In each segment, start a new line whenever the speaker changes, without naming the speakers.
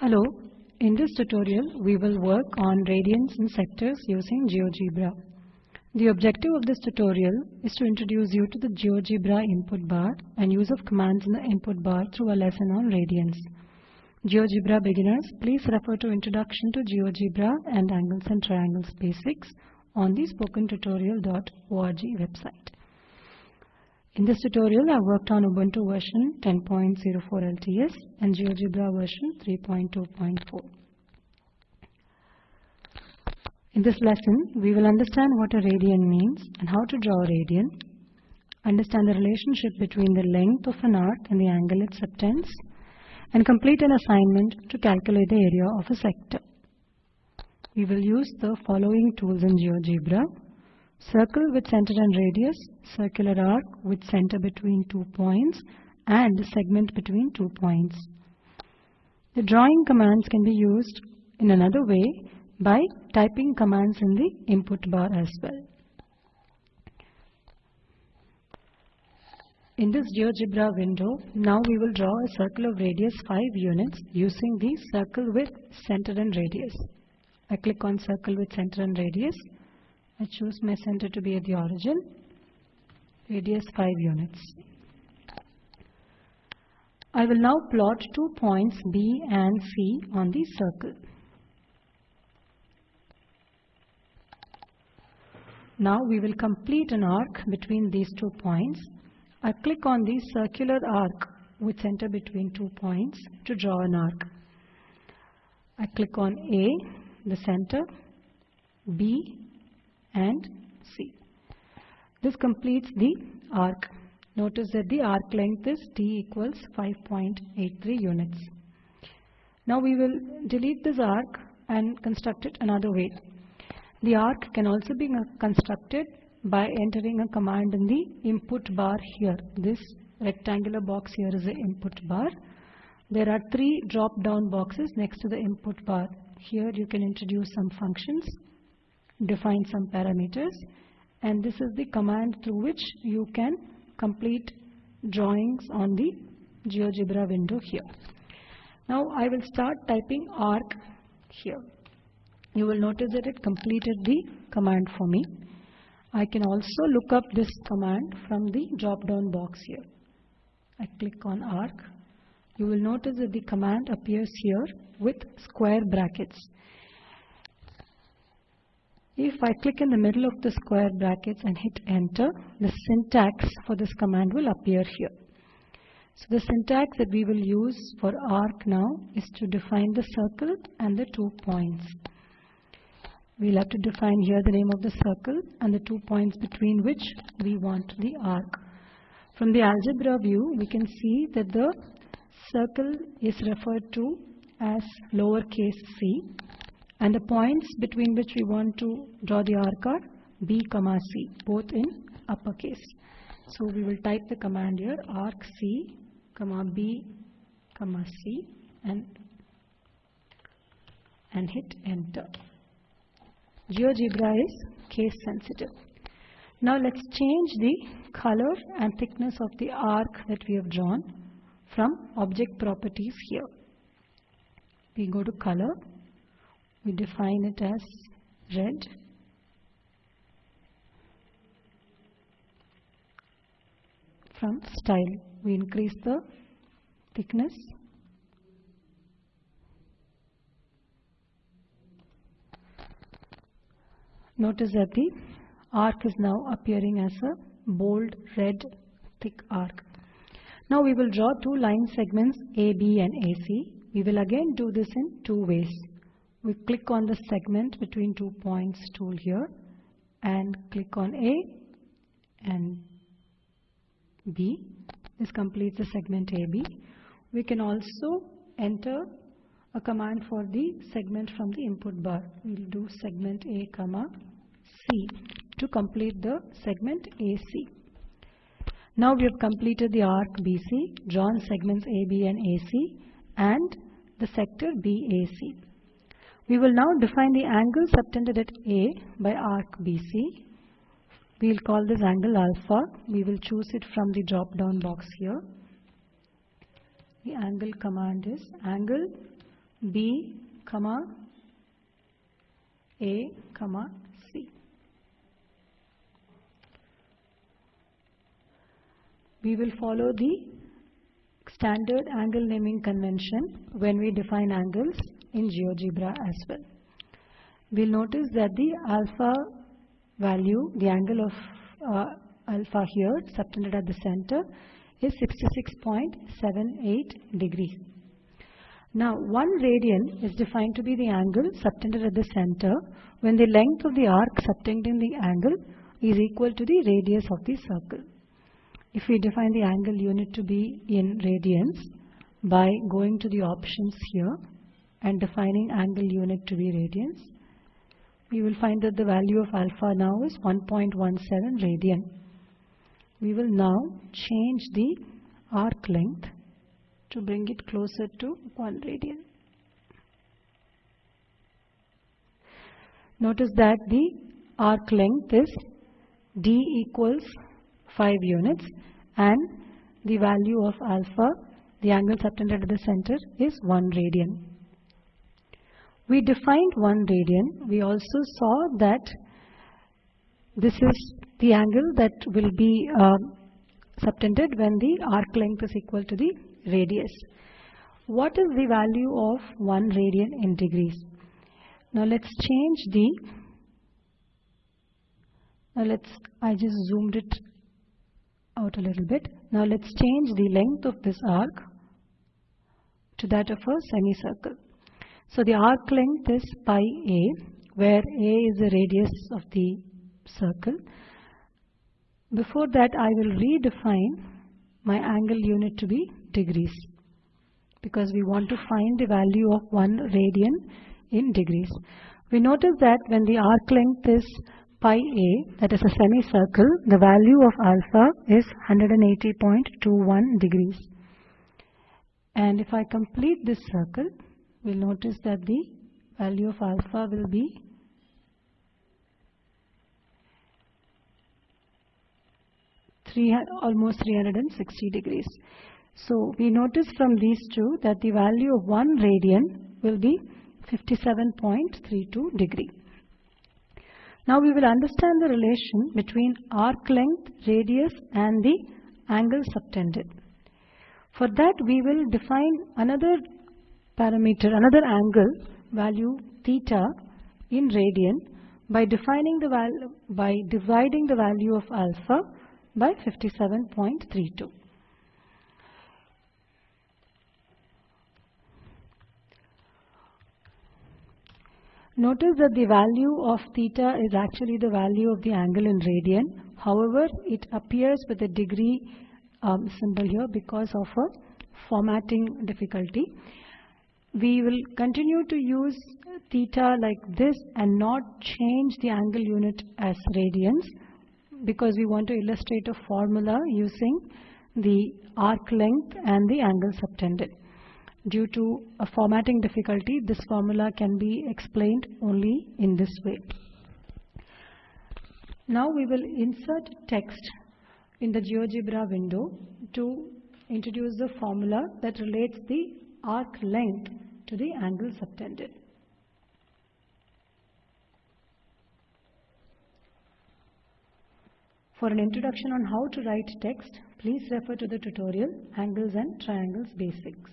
Hello, in this tutorial we will work on radians and sectors using GeoGebra. The objective of this tutorial is to introduce you to the GeoGebra input bar and use of commands in the input bar through a lesson on radians. GeoGebra beginners, please refer to Introduction to GeoGebra and Angles and Triangles Basics on the spokentutorial.org website. In this tutorial, I worked on Ubuntu version 10.04 LTS and GeoGebra version 3.2.4. In this lesson, we will understand what a radian means and how to draw a radian, understand the relationship between the length of an arc and the angle it subtends, and complete an assignment to calculate the area of a sector. We will use the following tools in GeoGebra circle with center and radius, circular arc with center between two points and segment between two points. The drawing commands can be used in another way by typing commands in the input bar as well. In this GeoGebra window, now we will draw a circle of radius 5 units using the circle with center and radius. I click on circle with center and radius I choose my center to be at the origin, radius 5 units. I will now plot two points B and C on the circle. Now we will complete an arc between these two points. I click on the circular arc with center between two points to draw an arc. I click on A, the center, B, and C. This completes the arc. Notice that the arc length is t equals 5.83 units. Now we will delete this arc and construct it another way. The arc can also be constructed by entering a command in the input bar here. This rectangular box here is the input bar. There are three drop down boxes next to the input bar. Here you can introduce some functions define some parameters and this is the command through which you can complete drawings on the GeoGebra window here. Now I will start typing arc here. You will notice that it completed the command for me. I can also look up this command from the drop down box here. I click on arc. You will notice that the command appears here with square brackets. If I click in the middle of the square brackets and hit enter, the syntax for this command will appear here. So the syntax that we will use for arc now is to define the circle and the two points. We'll have to define here the name of the circle and the two points between which we want the arc. From the algebra view, we can see that the circle is referred to as lowercase c and the points between which we want to draw the arc are B comma C both in uppercase. So we will type the command here arc C comma B comma C and and hit enter. GeoGebra is case sensitive. Now let's change the color and thickness of the arc that we have drawn from object properties here. We go to color we define it as red. From style we increase the thickness. Notice that the arc is now appearing as a bold red thick arc. Now we will draw two line segments AB and AC we will again do this in two ways we click on the segment between two points tool here and click on A and B. This completes the segment AB. We can also enter a command for the segment from the input bar. We'll do segment A comma C to complete the segment AC. Now we have completed the arc BC, drawn segments AB and AC and the sector BAC. We will now define the angle subtended at A by arc BC. We will call this angle alpha. We will choose it from the drop down box here. The angle command is angle B, comma A, comma C. We will follow the standard angle naming convention when we define angles in GeoGebra as well. We'll notice that the alpha value, the angle of uh, alpha here subtended at the center is 66.78 degrees. Now 1 radian is defined to be the angle subtended at the center when the length of the arc subtending the angle is equal to the radius of the circle. If we define the angle unit to be in radians by going to the options here and defining angle unit to be radians, we will find that the value of alpha now is 1.17 radian. We will now change the arc length to bring it closer to 1 radian. Notice that the arc length is d equals 5 units and the value of alpha, the angle subtended at the center is 1 radian. We defined 1 radian. We also saw that this is the angle that will be uh, subtended when the arc length is equal to the radius. What is the value of 1 radian in degrees? Now let's change the, now let's, I just zoomed it out a little bit. Now let's change the length of this arc to that of a semicircle. So the arc length is pi a, where a is the radius of the circle. Before that I will redefine my angle unit to be degrees because we want to find the value of 1 radian in degrees. We notice that when the arc length is pi a, that is a semicircle, the value of alpha is 180.21 degrees. And if I complete this circle, we'll notice that the value of alpha will be three, almost 360 degrees. So we notice from these two that the value of 1 radian will be 57.32 degree. Now we will understand the relation between arc length, radius and the angle subtended. For that we will define another parameter, another angle value theta in radian by defining the value by dividing the value of alpha by 57.32. Notice that the value of theta is actually the value of the angle in radian. However, it appears with a degree um, symbol here because of a formatting difficulty. We will continue to use theta like this and not change the angle unit as radians because we want to illustrate a formula using the arc length and the angle subtended. Due to a formatting difficulty, this formula can be explained only in this way. Now we will insert text in the GeoGebra window to introduce the formula that relates the arc length to the angle subtended. For an introduction on how to write text, please refer to the tutorial Angles and Triangles Basics.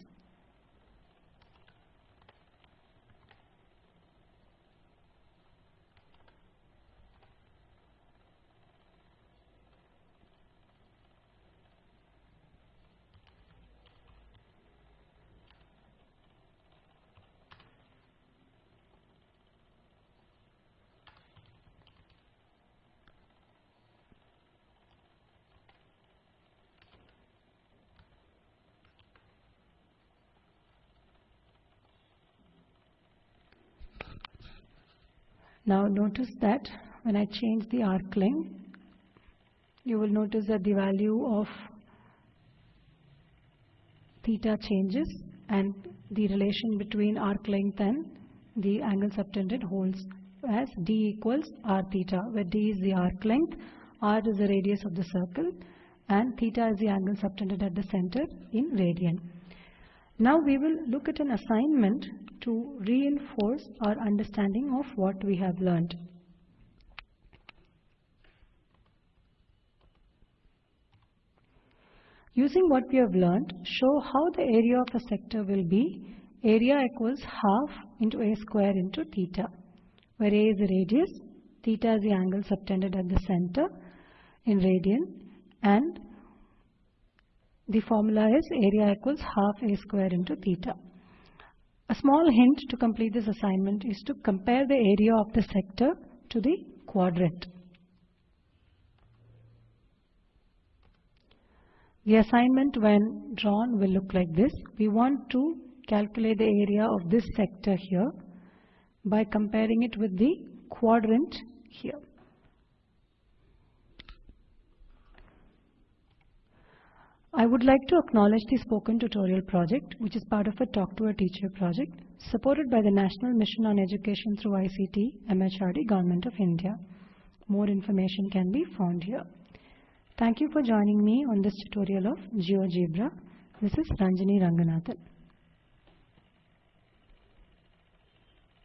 Now notice that when I change the arc length, you will notice that the value of theta changes and the relation between arc length and the angle subtended holds as d equals r theta where d is the arc length, r is the radius of the circle and theta is the angle subtended at the center in radian. Now we will look at an assignment to reinforce our understanding of what we have learned. Using what we have learned, show how the area of a sector will be area equals half into a square into theta, where a is the radius, theta is the angle subtended at the center in radian, and the formula is area equals half a square into theta. A small hint to complete this assignment is to compare the area of the sector to the quadrant. The assignment when drawn will look like this. We want to calculate the area of this sector here by comparing it with the quadrant here. I would like to acknowledge the spoken tutorial project which is part of a Talk to a Teacher project supported by the National Mission on Education through ICT MHRD Government of India. More information can be found here. Thank you for joining me on this tutorial of GeoGebra. This is Ranjani Ranganathan.